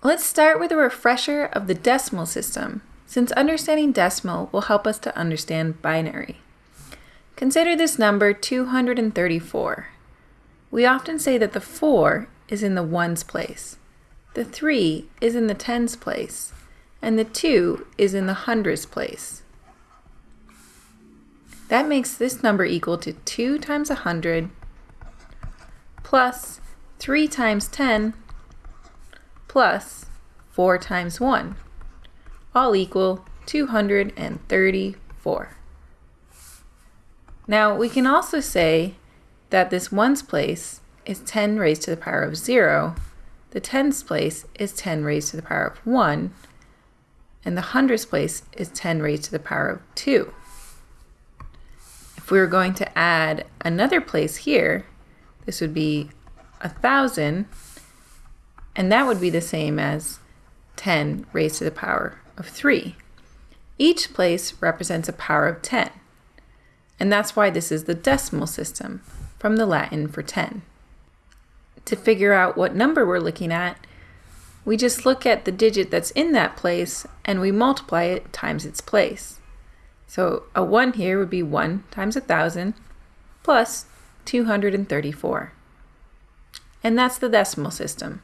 Let's start with a refresher of the decimal system, since understanding decimal will help us to understand binary. Consider this number 234. We often say that the 4 is in the ones place, the 3 is in the tens place, and the 2 is in the hundreds place. That makes this number equal to 2 times 100 plus 3 times 10 plus 4 times 1, all equal 234. Now we can also say that this ones place is 10 raised to the power of 0, the tens place is 10 raised to the power of 1, and the hundreds place is 10 raised to the power of 2. If we were going to add another place here, this would be a thousand, and that would be the same as 10 raised to the power of 3. Each place represents a power of 10, and that's why this is the decimal system, from the Latin for 10. To figure out what number we're looking at, we just look at the digit that's in that place and we multiply it times its place. So a 1 here would be 1 times 1,000 plus 234. And that's the decimal system.